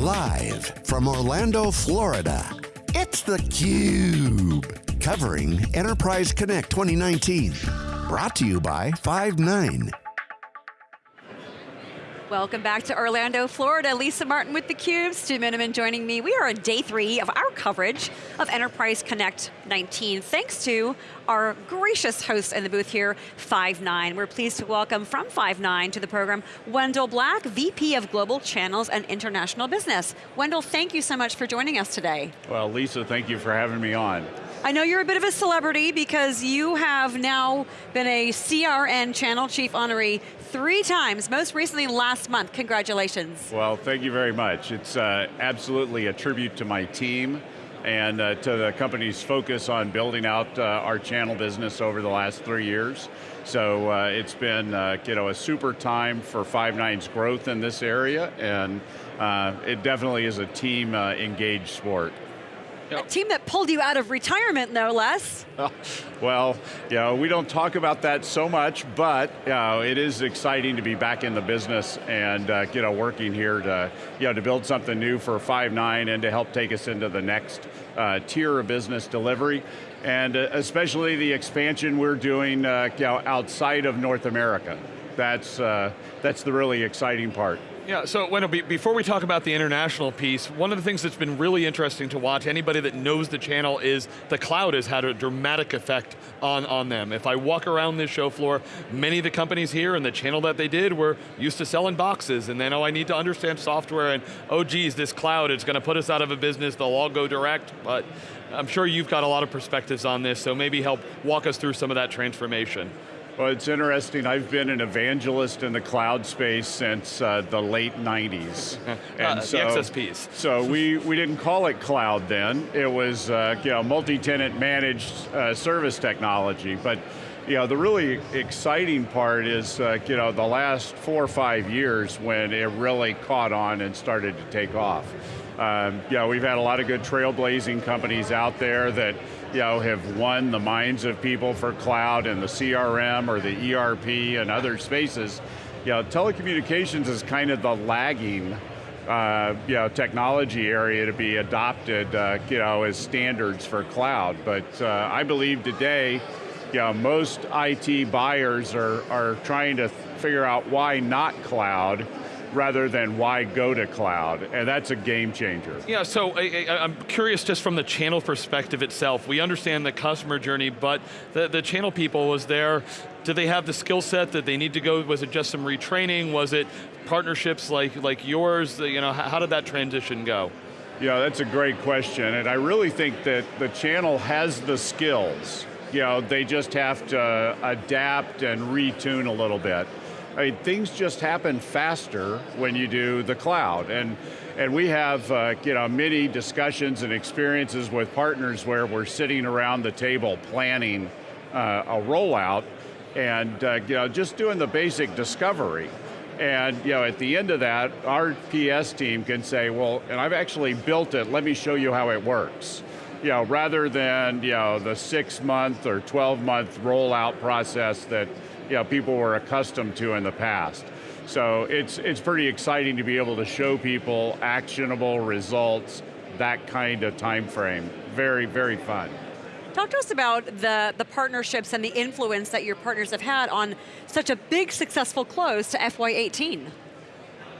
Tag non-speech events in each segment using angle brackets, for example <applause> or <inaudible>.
Live from Orlando, Florida, it's theCUBE. Covering Enterprise Connect 2019. Brought to you by Five9. Welcome back to Orlando, Florida. Lisa Martin with theCUBE, Stu Miniman joining me. We are on day three of our coverage of Enterprise Connect 19, thanks to our gracious host in the booth here, Five9. We're pleased to welcome from Five9 to the program, Wendell Black, VP of Global Channels and International Business. Wendell, thank you so much for joining us today. Well, Lisa, thank you for having me on. I know you're a bit of a celebrity because you have now been a CRN Channel Chief Honoree three times, most recently last month. Congratulations. Well, thank you very much. It's uh, absolutely a tribute to my team and uh, to the company's focus on building out uh, our channel business over the last three years. So uh, it's been uh, you know, a super time for Five9's growth in this area, and uh, it definitely is a team engaged sport. A team that pulled you out of retirement, no less. well, you know, we don't talk about that so much, but you know, it is exciting to be back in the business and uh, you know, working here to, you know, to build something new for Five9 and to help take us into the next uh, tier of business delivery. And uh, especially the expansion we're doing uh, you know, outside of North America. That's, uh, that's the really exciting part. Yeah, so Wendell, before we talk about the international piece, one of the things that's been really interesting to watch, anybody that knows the channel, is the cloud has had a dramatic effect on, on them. If I walk around this show floor, many of the companies here and the channel that they did were used to selling boxes, and then, oh, I need to understand software, and oh geez, this cloud, it's going to put us out of a business, they'll all go direct, but I'm sure you've got a lot of perspectives on this, so maybe help walk us through some of that transformation. Well, it's interesting. I've been an evangelist in the cloud space since uh, the late 90s. <laughs> and uh, so, the XSPs. So we, we didn't call it cloud then. It was uh, you know, multi-tenant managed uh, service technology. But you know, the really exciting part is uh, you know, the last four or five years when it really caught on and started to take off. Um, you know, we've had a lot of good trailblazing companies out there that you know, have won the minds of people for cloud and the CRM or the ERP and other spaces. You know, telecommunications is kind of the lagging uh, you know, technology area to be adopted uh, you know, as standards for cloud. But uh, I believe today, you know, most IT buyers are, are trying to figure out why not cloud, rather than why go to cloud, and that's a game changer. Yeah, so I, am curious just from the channel perspective itself, we understand the customer journey, but the, the channel people was there, do they have the skill set that they need to go, was it just some retraining, was it partnerships like, like yours, you know, how did that transition go? Yeah, that's a great question, and I really think that the channel has the skills. You know, they just have to adapt and retune a little bit. I mean, things just happen faster when you do the cloud. And, and we have uh, you know, many discussions and experiences with partners where we're sitting around the table planning uh, a rollout and uh, you know, just doing the basic discovery. And you know, at the end of that, our PS team can say, well, and I've actually built it, let me show you how it works. You know, rather than you know, the six month or 12 month rollout process that you know, people were accustomed to in the past. So it's, it's pretty exciting to be able to show people actionable results, that kind of time frame. Very, very fun. Talk to us about the, the partnerships and the influence that your partners have had on such a big successful close to FY18.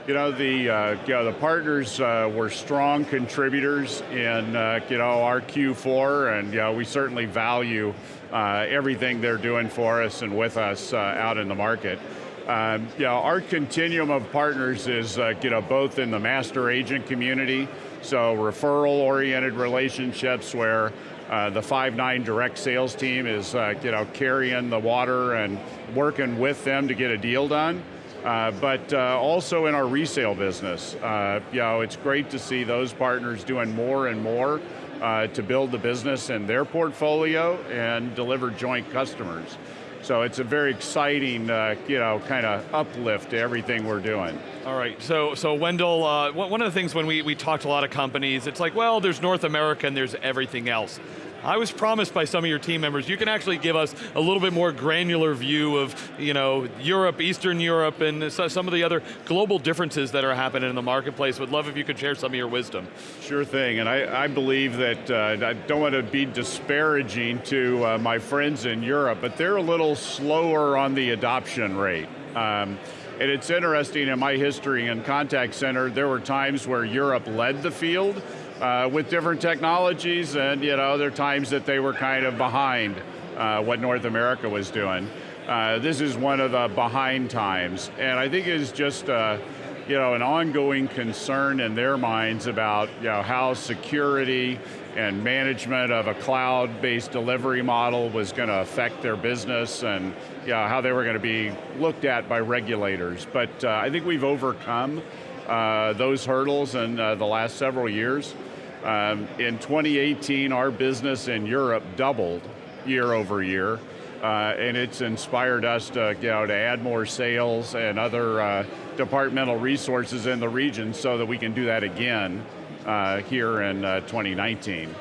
You know, the, uh, you know, the partners uh, were strong contributors in uh, you know, our Q4, and you know, we certainly value uh, everything they're doing for us and with us uh, out in the market. Um, you know, our continuum of partners is uh, you know, both in the master agent community, so referral-oriented relationships where uh, the Five9 direct sales team is uh, you know, carrying the water and working with them to get a deal done. Uh, but uh, also in our resale business. Uh, you know, it's great to see those partners doing more and more uh, to build the business in their portfolio and deliver joint customers. So it's a very exciting, uh, you know, kind of uplift to everything we're doing. All right, so so Wendell, one of the things when we, we talked to a lot of companies, it's like, well, there's North America and there's everything else. I was promised by some of your team members, you can actually give us a little bit more granular view of you know, Europe, Eastern Europe, and some of the other global differences that are happening in the marketplace. Would love if you could share some of your wisdom. Sure thing, and I, I believe that, uh, I don't want to be disparaging to uh, my friends in Europe, but they're a little slower on the adoption rate. Um, and it's interesting in my history in contact center, there were times where Europe led the field, uh, with different technologies, and you know, there are times that they were kind of behind uh, what North America was doing. Uh, this is one of the behind times, and I think it's just uh, you know, an ongoing concern in their minds about you know, how security and management of a cloud-based delivery model was going to affect their business and you know, how they were going to be looked at by regulators. But uh, I think we've overcome uh, those hurdles in uh, the last several years. Um, in 2018, our business in Europe doubled year over year, uh, and it's inspired us to, you know, to add more sales and other uh, departmental resources in the region so that we can do that again uh, here in uh, 2019.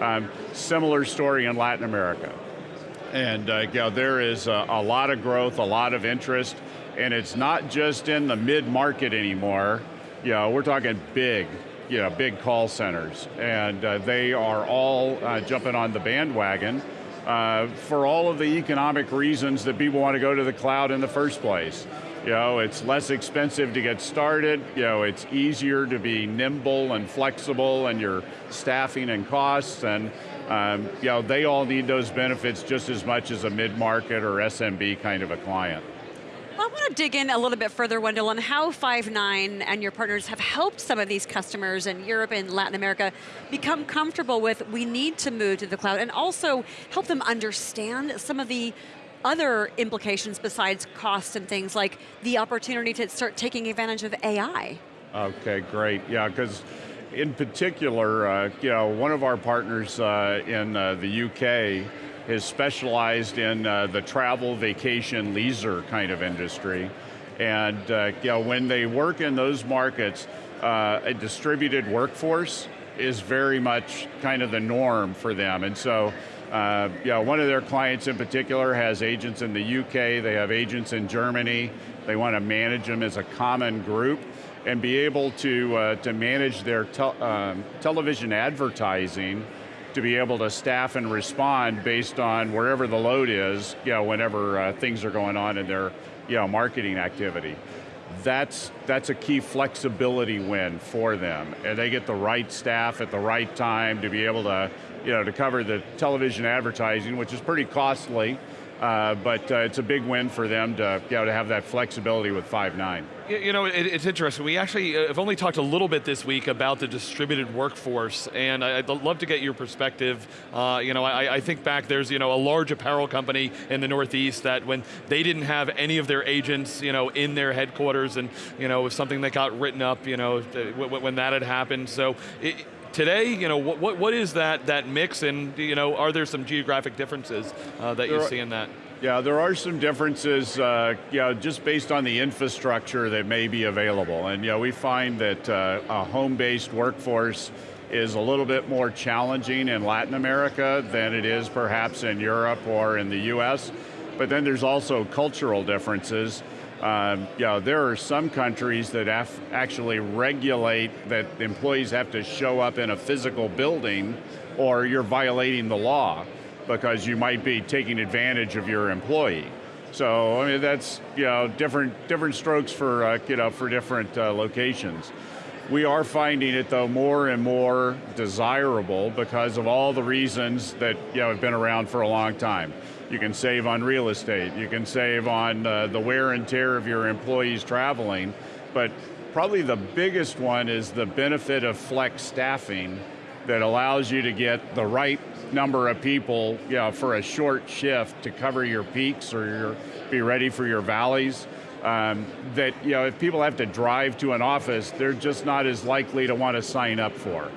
Um, similar story in Latin America. And uh, you know, there is a, a lot of growth, a lot of interest, and it's not just in the mid-market anymore. You know, we're talking big, you know, big call centers, and uh, they are all uh, jumping on the bandwagon uh, for all of the economic reasons that people want to go to the cloud in the first place. You know, it's less expensive to get started, you know, it's easier to be nimble and flexible and your staffing and costs, and um, you know, they all need those benefits just as much as a mid-market or SMB kind of a client. I want to dig in a little bit further, Wendell, on how Five9 and your partners have helped some of these customers in Europe and Latin America become comfortable with, we need to move to the cloud, and also help them understand some of the other implications besides cost and things like the opportunity to start taking advantage of AI. Okay, great, yeah, because in particular, uh, you know, one of our partners uh, in uh, the UK is specialized in uh, the travel, vacation, leisure kind of industry. And uh, you know, when they work in those markets, uh, a distributed workforce is very much kind of the norm for them. And so, uh, you know, one of their clients in particular has agents in the UK, they have agents in Germany, they want to manage them as a common group and be able to, uh, to manage their te um, television advertising to be able to staff and respond based on wherever the load is, you know, whenever uh, things are going on in their you know, marketing activity. That's, that's a key flexibility win for them. And they get the right staff at the right time to be able to, you know, to cover the television advertising, which is pretty costly, uh, but uh, it's a big win for them to, you know, to have that flexibility with Five9. You know, it, it's interesting. We actually uh, have only talked a little bit this week about the distributed workforce, and I'd love to get your perspective. Uh, you know, I, I, think back, there's you know a large apparel company in the Northeast that when they didn't have any of their agents, you know, in their headquarters, and you know, something that got written up, you know, when that had happened. So. It, today, you know, what, what is that, that mix and, you know, are there some geographic differences uh, that there you are, see in that? Yeah, there are some differences, uh, you know, just based on the infrastructure that may be available. And, you know, we find that uh, a home-based workforce is a little bit more challenging in Latin America than it is perhaps in Europe or in the US. But then there's also cultural differences. Um, you know, there are some countries that actually regulate that employees have to show up in a physical building or you're violating the law because you might be taking advantage of your employee. So, I mean, that's, you know, different, different strokes for, uh, you know, for different uh, locations. We are finding it though more and more desirable because of all the reasons that you know, have been around for a long time. You can save on real estate, you can save on uh, the wear and tear of your employees traveling, but probably the biggest one is the benefit of flex staffing that allows you to get the right number of people you know, for a short shift to cover your peaks or your, be ready for your valleys. Um, that you know, if people have to drive to an office, they're just not as likely to want to sign up for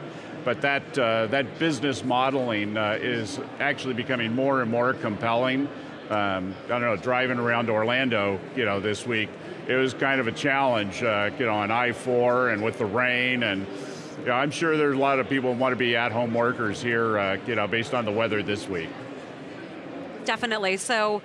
but that, uh, that business modeling uh, is actually becoming more and more compelling. Um, I don't know, driving around Orlando, you know, this week, it was kind of a challenge, uh, you know, on I-4 and with the rain and Yeah, I'm sure there's a lot of people who want to be at-home workers here, uh, you know, based on the weather this week. Definitely, so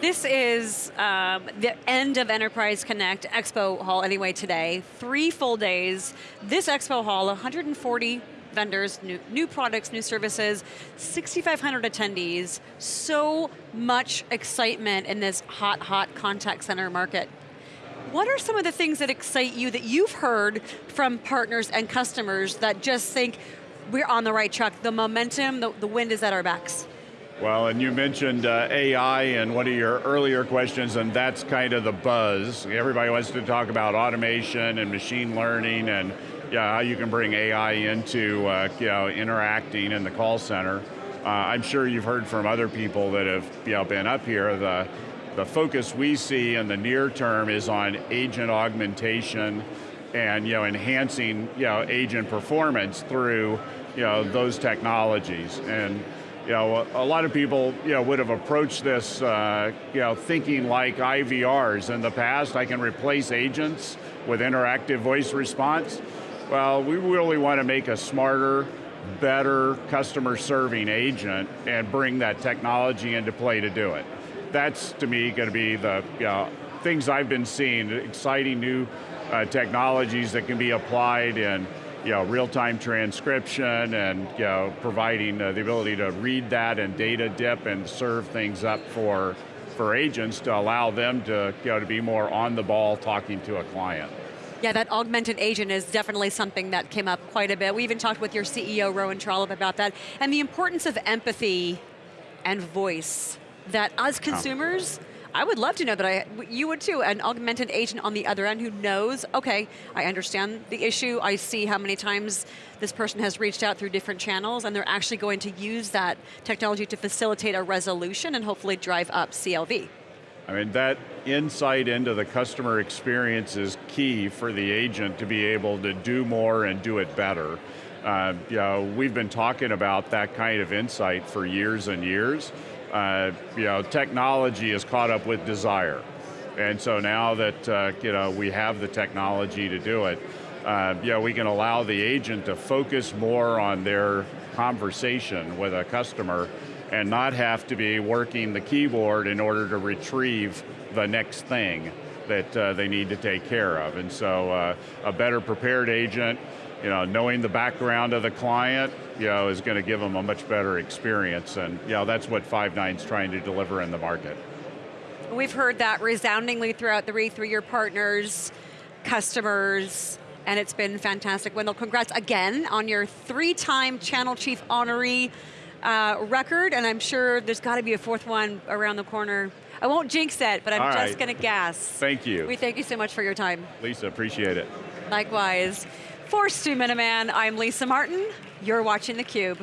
this is um, the end of Enterprise Connect Expo Hall anyway today. Three full days. This Expo Hall, 140 vendors, new, new products, new services, 6,500 attendees. So much excitement in this hot, hot contact center market. What are some of the things that excite you that you've heard from partners and customers that just think we're on the right track, the momentum, the, the wind is at our backs? Well, and you mentioned uh, AI in one of your earlier questions, and that's kind of the buzz. Everybody wants to talk about automation and machine learning and yeah, how you can bring AI into uh, you know, interacting in the call center. Uh, I'm sure you've heard from other people that have you know, been up here. The, the focus we see in the near term is on agent augmentation and you know, enhancing you know, agent performance through you know, those technologies. And you know, a lot of people you know, would have approached this uh, you know, thinking like IVRs. In the past, I can replace agents with interactive voice response. Well, we really want to make a smarter, better customer serving agent and bring that technology into play to do it. That's, to me, going to be the you know, things I've been seeing, exciting new uh, technologies that can be applied in you know, real-time transcription and you know, providing uh, the ability to read that and data dip and serve things up for, for agents to allow them to, you know, to be more on the ball talking to a client. Yeah, that augmented agent is definitely something that came up quite a bit. We even talked with your CEO, Rowan Trollope, about that, and the importance of empathy and voice, that as consumers, I would love to know that I, you would too, an augmented agent on the other end who knows, okay, I understand the issue, I see how many times this person has reached out through different channels and they're actually going to use that technology to facilitate a resolution and hopefully drive up CLV. I mean, that insight into the customer experience is key for the agent to be able to do more and do it better. Uh, you know, we've been talking about that kind of insight for years and years, uh, you know, technology is caught up with desire. And so now that uh, you know, we have the technology to do it, uh, you know, we can allow the agent to focus more on their conversation with a customer and not have to be working the keyboard in order to retrieve the next thing that uh, they need to take care of. And so uh, a better prepared agent, you know, knowing the background of the client, you know, is going to give them a much better experience. And you know, that's what Five9 is trying to deliver in the market. We've heard that resoundingly throughout the through your partners, customers, and it's been fantastic. Wendell, congrats again on your three-time Channel Chief Honoree uh, record, and I'm sure there's got to be a fourth one around the corner. I won't jinx it, but I'm All just right. going to guess. Thank you. We thank you so much for your time. Lisa, appreciate it. Likewise. For Stu Miniman, I'm Lisa Martin. You're watching theCUBE.